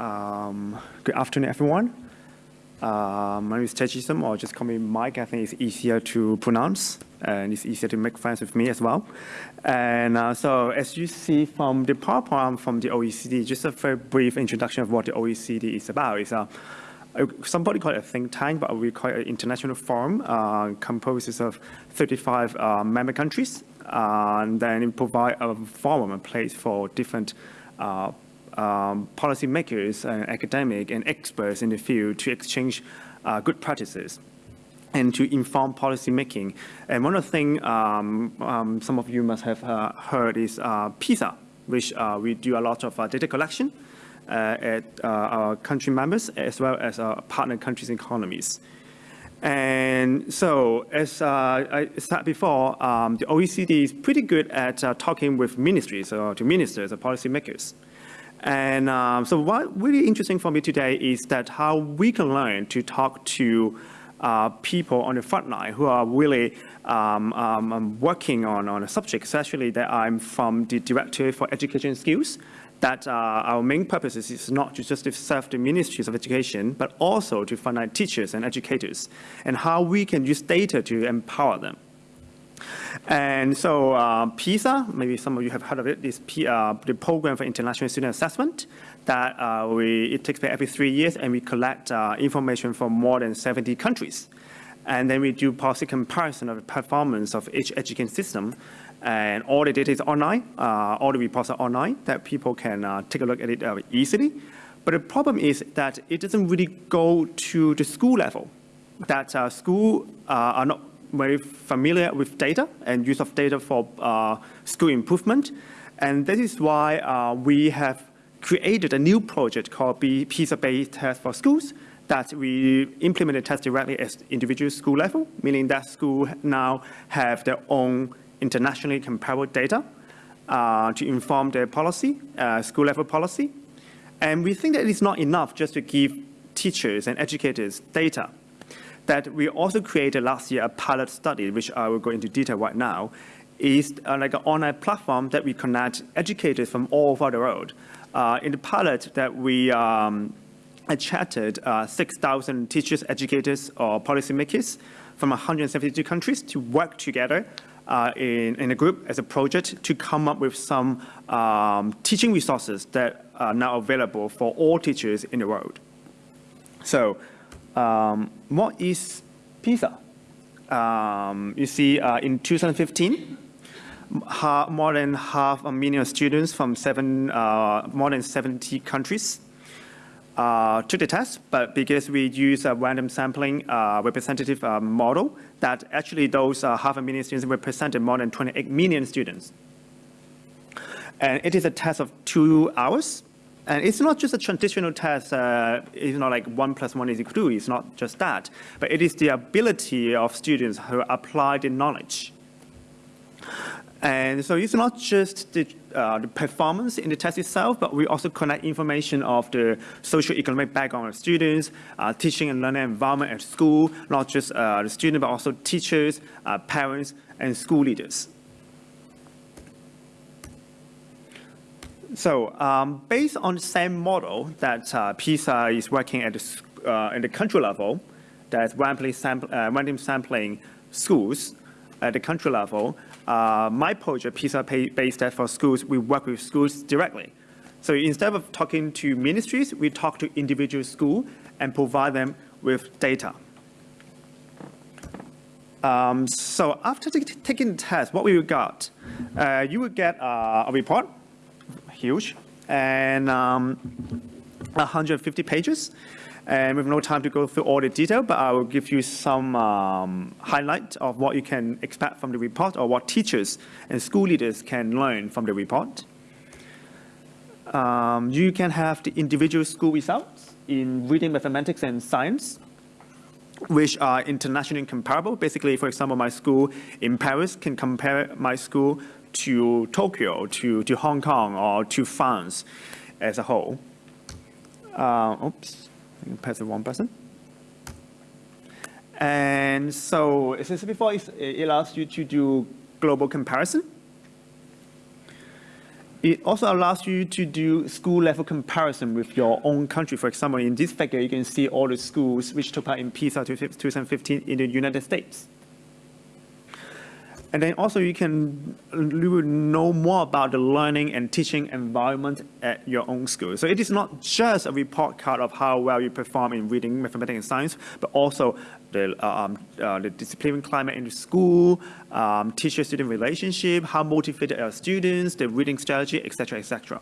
Um, good afternoon, everyone. Uh, my name is Techism, or just call me Mike. I think it's easier to pronounce, and it's easier to make friends with me as well. And uh, so, as you see from the PowerPoint from the OECD, just a very brief introduction of what the OECD is about. It's a somebody call it a think tank, but we call it an international forum, uh, composes of 35 uh, member countries, uh, and then it provide a forum, a place for different uh, um, policymakers and academic and experts in the field to exchange uh, good practices and to inform policy making. And one of the things um, um, some of you must have uh, heard is uh, PISA, which uh, we do a lot of uh, data collection uh, at uh, our country members as well as our partner countries' economies. And so, as I said before, um, the OECD is pretty good at talking with ministries or to ministers or policymakers. And um, so what really interesting for me today is that how we can learn to talk to uh, people on the front line who are really um, um, um working on, on a subject, especially that I'm from the Director for Education Skills, that uh, our main purpose is not to just serve the ministries of education, but also to find out teachers and educators, and how we can use data to empower them. And so uh, PISA, maybe some of you have heard of it, is P, uh, the Program for International Student Assessment that uh, we, it takes place every three years and we collect uh, information from more than 70 countries. And then we do policy comparison of the performance of each education system. And all the data is online, uh, all the reports are online that people can uh, take a look at it easily. But the problem is that it doesn't really go to the school level, that school are not very familiar with data and use of data for uh, school improvement. And this is why uh, we have created a new project called PISA-based test for schools that we implemented test directly at individual school level, meaning that school now have their own internationally comparable data uh, to inform their policy, uh, school level policy. And we think that it's not enough just to give teachers and educators data that we also created last year a pilot study, which I will go into detail right now, is uh, like an online platform that we connect educators from all over the world. Uh, in the pilot that we um, chatted uh, 6,000 teachers, educators, or policymakers from 172 countries to work together uh, in, in, a group as a project to come up with some um, teaching resources that are now available for all teachers in the world. So um, what is PISA? Um, you see, uh, in 2015, more than half a million students from seven, uh, more than 70 countries uh, took the test, but because we use a random sampling uh, representative uh, model, that actually those uh, half a million students represented more than 28 million students. And it is a test of two hours, and it's not just a traditional test, uh, it's not like one plus one is equal to two, it's not just that, but it is the ability of students who apply the knowledge. And so it's not just the, uh, the, performance in the test itself, but we also connect information of the socio-economic background of students, uh, teaching and learning environment at school, not just uh, the student, but also teachers, uh, parents, and school leaders. So um, based on the same model that uh, PISA is working at the, uh, the country level, that's randomly uh, random sampling schools at the country level, uh, my project, PISA-based for schools, we work with schools directly. So instead of talking to ministries, we talk to individual schools and provide them with data. Um, so after taking the test, what we got, uh, you will get uh, a report huge, and um, 150 pages. And we have no time to go through all the detail, but I will give you some um, highlight of what you can expect from the report or what teachers and school leaders can learn from the report. Um, you can have the individual school results in reading, mathematics, and science, which are internationally comparable. Basically, for example, my school in Paris can compare my school to Tokyo, to, to Hong Kong, or to France as a whole. Uh, oops, I press the wrong button. And so, as I said before, it allows you to do global comparison. It also allows you to do school level comparison with your own country. For example, in this figure, you can see all the schools which took part in PISA 2015 in the United States. And then also you can know more about the learning and teaching environment at your own school. So it is not just a report card of how well you perform in reading, mathematics, and science, but also the, um, uh, the disciplinary climate in the school, um, teacher-student relationship, how motivated are students, the reading strategy, etc., etc.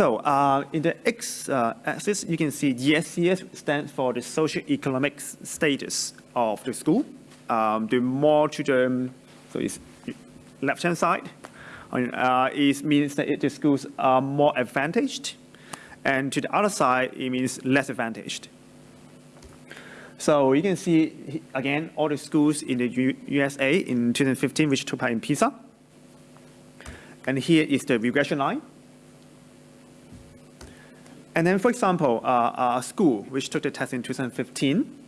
So uh, in the x-axis, uh, you can see SES stands for the socio-economic status of the school. Um, the more to the, so it's left-hand side, uh, it means that the schools are more advantaged. And to the other side, it means less advantaged. So you can see, again, all the schools in the U USA in 2015, which took part in PISA. And here is the regression line. And then, for example, uh, a school which took the test in 2015,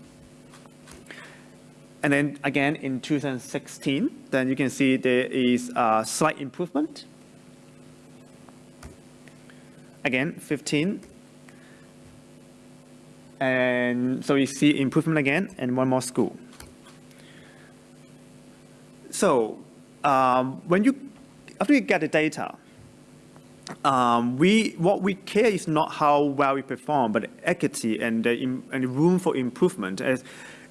and then again in 2016, then you can see there is a slight improvement. Again, 15. And so you see improvement again and one more school. So um, when you, after you get the data, um, we, what we care is not how well we perform, but equity and the, and room for improvement. As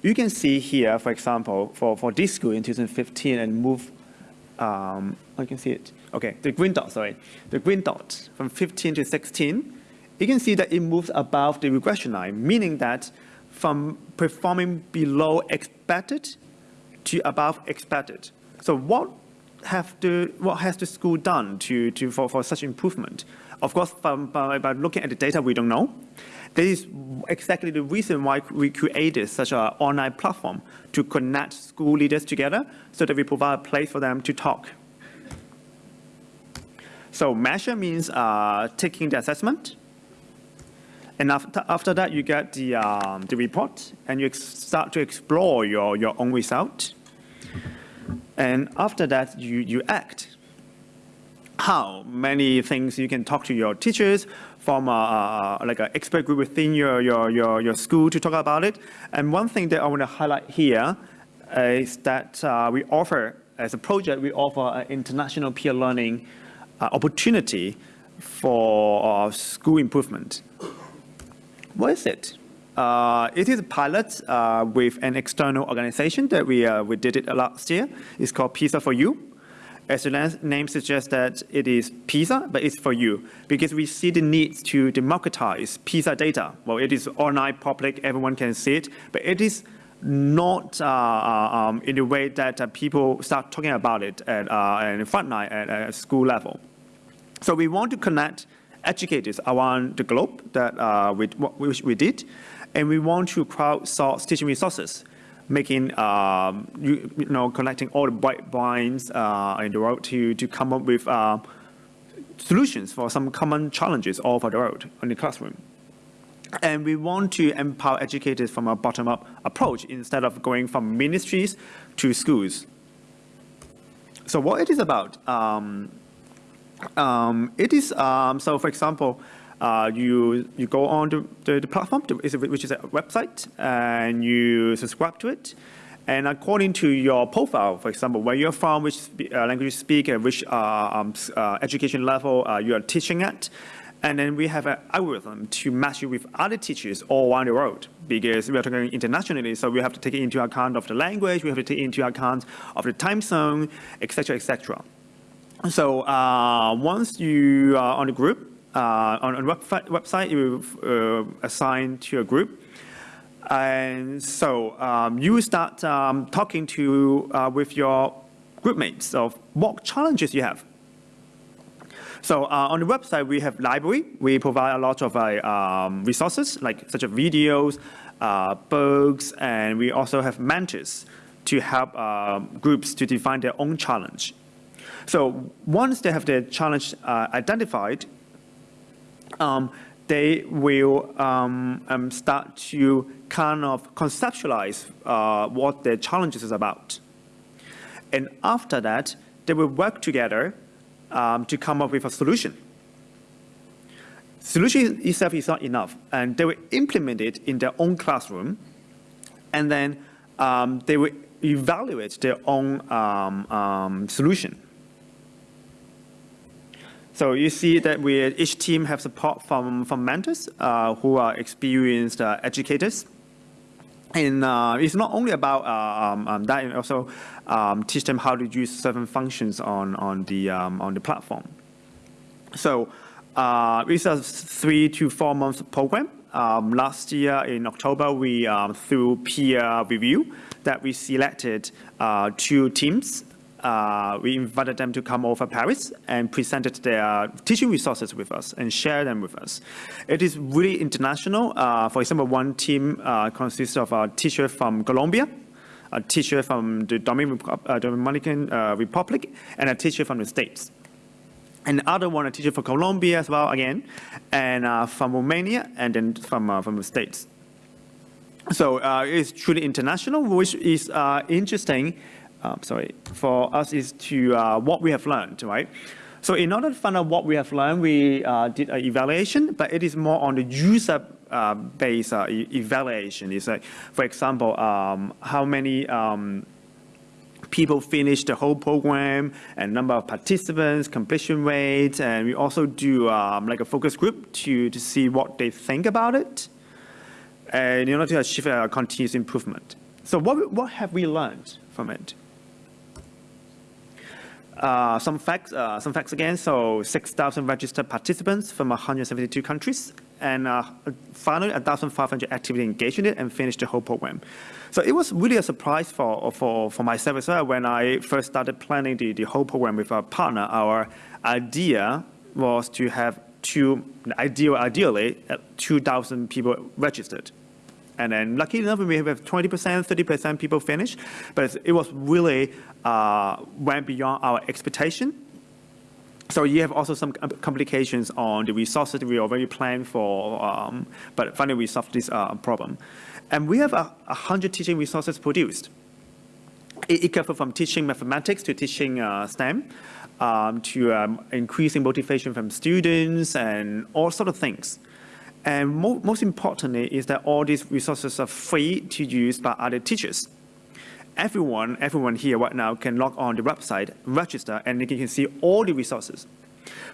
you can see here, for example, for, for this school in 2015 and move, um, I can see it. Okay, the green dot, sorry. The green dot from 15 to 16, you can see that it moves above the regression line, meaning that from performing below expected to above expected. So what have the, what has the school done to, to, for, for such improvement? Of course, from, by, by looking at the data, we don't know. This is exactly the reason why we created such an online platform to connect school leaders together so that we provide a place for them to talk. So measure means uh, taking the assessment. And after, after that, you get the, um, the report and you start to explore your, your own result. And after that, you, you act. How many things you can talk to your teachers from a, like an expert group within your, your, your, your school to talk about it. And one thing that I want to highlight here is that uh, we offer, as a project, we offer an international peer learning uh, opportunity for uh, school improvement. What is it? Uh, it is a pilot uh, with an external organization that we, uh, we did it last year. It's called PISA for You. As the name suggests that it is PISA, but it's for you, because we see the need to democratize PISA data. Well, it is online, public, everyone can see it, but it is not uh, uh um, in the way that uh, people start talking about it at, uh, at frontline at, at school level. So we want to connect educators around the globe that uh, we, which we did, and we want to crowdsource teaching resources, making, um, you, you, know, collecting all the bright minds uh, in the world to, to come up with uh, solutions for some common challenges all over the world in the classroom. And we want to empower educators from a bottom-up approach instead of going from ministries to schools. So what it is about, um, um, it is, um, so for example, uh, you you go on the, the, platform, to, which is a website, and you subscribe to it. And according to your profile, for example, where you're from, which uh, language you speak, and which uh, um, uh, education level uh, you are teaching at, and then we have an algorithm to match you with other teachers all around the world because we are talking internationally, so we have to take into account of the language, we have to take into account of the time zone, etc., etc. So uh, once you are on the group, uh, on a website, you uh, assign to a group. And so um, you start um, talking to uh, with your group mates of what challenges you have. So uh, on the website, we have library. We provide a lot of uh, um, resources, like such as videos, uh, books, and we also have mentors to help groups to define their own challenge. So once they have their challenge identified, um, they will um, um, start to kind of conceptualize uh, what their challenges is about. And after that, they will work together um, to come up with a solution. Solution itself is not enough, and they will implement it in their own classroom, and then um, they will evaluate their own um, um, solution. So you see that we, each team have support from, from mentors uh, who are experienced uh, educators. And uh, it's not only about uh, um, um, that, and also um, teach them how to use certain functions on, on, the, um, on the platform. So uh, it's a three to four month program. Um, last year in October, we, um, through peer review, that we selected uh, two teams uh, we invited them to come over Paris and presented their teaching resources with us and share them with us. It is really international. Uh, for example, one team uh, consists of a teacher from Colombia, a teacher from the uh, Dominican uh, Republic, and a teacher from the States. And other one, a teacher from Colombia as well, again, and uh, from Romania, and then from, from the States. So it's truly international, which is interesting um, sorry, for us is to uh, what we have learned, right? So in order to find out what we have learned, we uh, did an evaluation, but it is more on the user-based uh, uh, e evaluation. It's like, for example, um, how many um, people finish the whole program and number of participants, completion rates, and we also do um, like a focus group to, to see what they think about it and in order to achieve a continuous improvement. So what, what have we learned from it? Uh, some facts, uh, some facts again. So 6,000 registered participants from 172 countries, and uh, finally 1,500 actively engaged in it and finished the whole program. So it was really a surprise for for for myself as well when I first started planning the the whole program with our partner. Our idea was to have two, ideal, ideally, 2,000 people registered. And then lucky enough, we have 20%, 30% people finish, but it was really uh, went beyond our expectation. So you have also some complications on the resources we already planned for, um, but finally we solved this uh, problem. And we have a, hundred teaching resources produced. It, it covers from teaching mathematics to teaching uh, STEM, um, to um, increasing motivation from students and all sort of things. And mo most importantly is that all these resources are free to use by other teachers. Everyone, everyone here right now can log on the website, register, and you can see all the resources.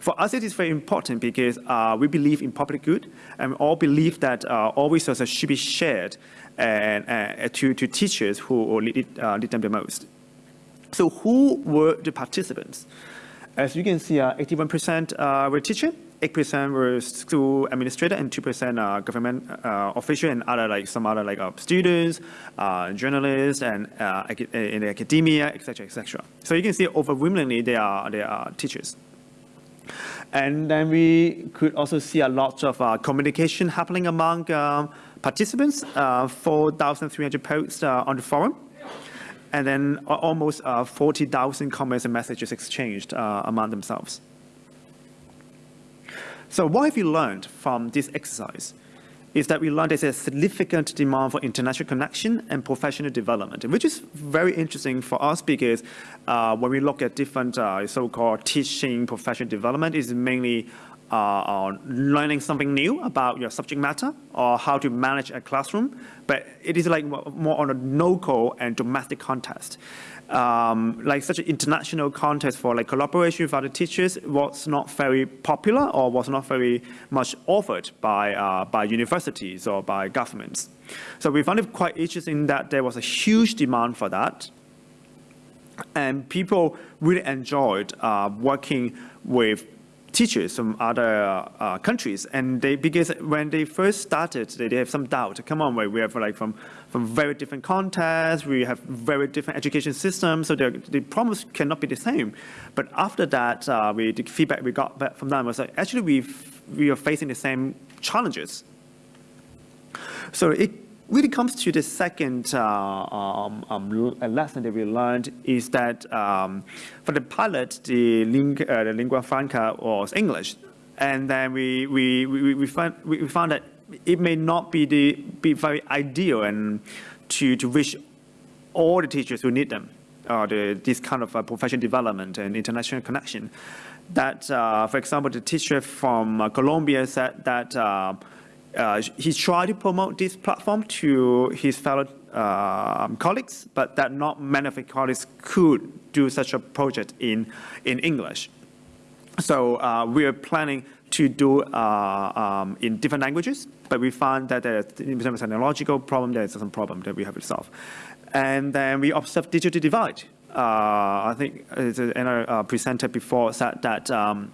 For us, it is very important because uh, we believe in public good, and we all believe that uh, all resources should be shared and, uh, to, to teachers who need, uh, need them the most. So who were the participants? As you can see, 81% uh, were teachers, 8% were school administrator and 2% uh, government uh, official and other like some other like uh, students, uh, journalists, and uh, in the academia, etc., etc. So you can see overwhelmingly they are they are teachers. And then we could also see a lot of uh, communication happening among um, participants, 4,300 posts on the forum and then almost uh, 40,000 comments and messages exchanged uh, among themselves. So what have we learned from this exercise? Is that we learned there's a significant demand for international connection and professional development, which is very interesting for us because uh, when we look at different uh, so-called teaching professional development, is mainly uh, learning something new about your subject matter or how to manage a classroom, but it is like more on a local and domestic context. Um, like such an international context for like collaboration with other teachers was not very popular or was not very much offered by, uh, by universities or by governments. So we found it quite interesting that there was a huge demand for that. And people really enjoyed uh, working with teachers from other uh, countries, and they because when they first started, they, they have some doubt. Come on, we have like from from very different contexts, we have very different education systems, so the problems cannot be the same. But after that, uh, we the feedback we got back from them was like actually we we are facing the same challenges. So it really comes to the second uh, um, um, lesson that we learned is that um, for the pilot, the, ling uh, the lingua franca was English. And then we, we, we, we, found, we found that it may not be, the, be very ideal and to, to reach all the teachers who need them. uh, the, this kind of uh, professional development and international connection. That, uh, for example, the teacher from uh, Colombia said that uh, uh, he tried to promote this platform to his fellow um, colleagues, but that not many of his colleagues could do such a project in, in English. So uh, we are planning to do uh, um, in different languages, but we found that there, in terms of technological problem, there's some problem that we have to solve. And then we observe digital divide. Uh, I think another uh, presenter before said that um,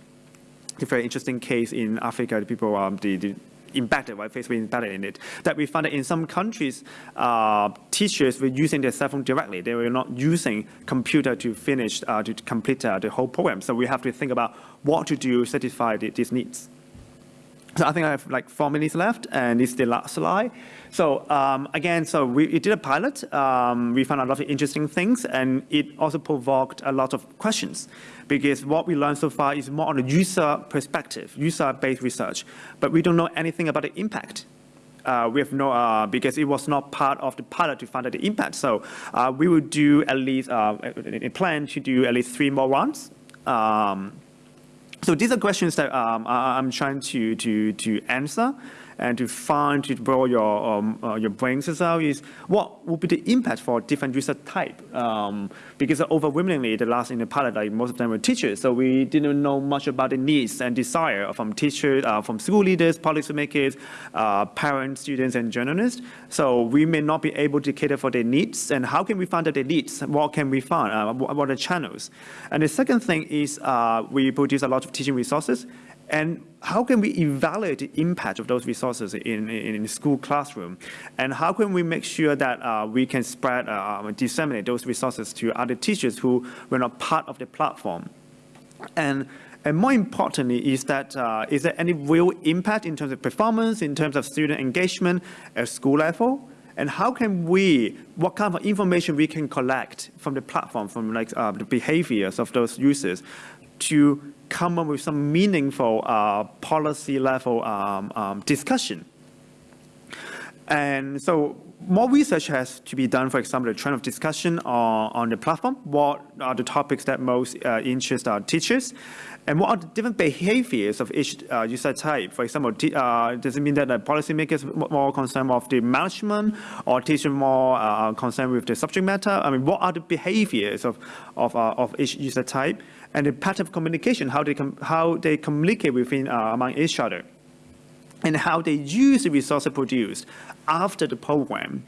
a very interesting case in Africa, the people, um, the, the impacted, right? Facebook embedded in it. That we found that in some countries, uh, teachers were using their cell phone directly. They were not using computer to finish, uh, to complete uh, the whole program. So we have to think about what to do to satisfy the, these needs. So I think I have like four minutes left, and is the last slide. So um, again, so we, we, did a pilot. Um, we found a lot of interesting things, and it also provoked a lot of questions because what we learned so far is more on a user perspective, user-based research, but we don't know anything about the impact. Uh, we have no, uh, because it was not part of the pilot to find out the impact. So uh, we will do at least, uh, a plan to do at least three more rounds. Um, so these are questions that um, I'm trying to, to, to answer and to find, to borrow your, um, uh, your brains as well is what would be the impact for different user type? Um, because overwhelmingly, the last in the pilot, like most of them were teachers, so we didn't know much about the needs and desire from teachers, uh, from school leaders, policymakers, uh, parents, students, and journalists. So we may not be able to cater for their needs, and how can we find out their needs? What can we find? Uh, what are the channels? And the second thing is uh, we produce a lot of teaching resources, and how can we evaluate the impact of those resources in, in, in school classroom? And how can we make sure that uh, we can spread, uh, disseminate those resources to other teachers who were not part of the platform? And, and more importantly is that uh, is there any real impact in terms of performance, in terms of student engagement at school level? And how can we, what kind of information we can collect from the platform, from like uh, the behaviors of those users to come up with some meaningful uh, policy level um, um, discussion. And so more research has to be done, for example, the trend of discussion on, on the platform. What are the topics that most uh, interest our teachers? And what are the different behaviors of each uh, user type? For example, uh, does it mean that the policymakers more concerned with the management or teachers more uh, concerned with the subject matter? I mean, what are the behaviors of, of, uh, of each user type? And the pattern of communication, how they, how they communicate within, uh, among each other and how they use the resources produced after the program.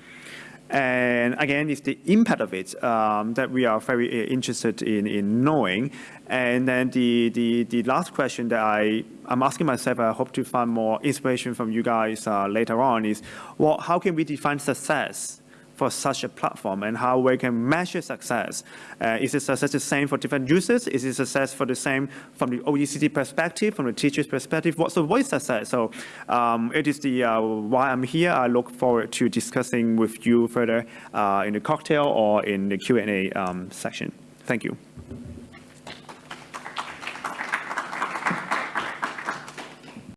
And again, it's the impact of it um, that we are very uh, interested in, in knowing. And then the, the, the last question that I, I'm asking myself, I hope to find more inspiration from you guys uh, later on is, well, how can we define success for such a platform and how we can measure success. Uh, is it success the same for different users? Is it success for the same from the OECD perspective, from the teacher's perspective? What's the voice success? So um, it is the uh, why I'm here. I look forward to discussing with you further uh, in the cocktail or in the Q&A um, section. Thank you.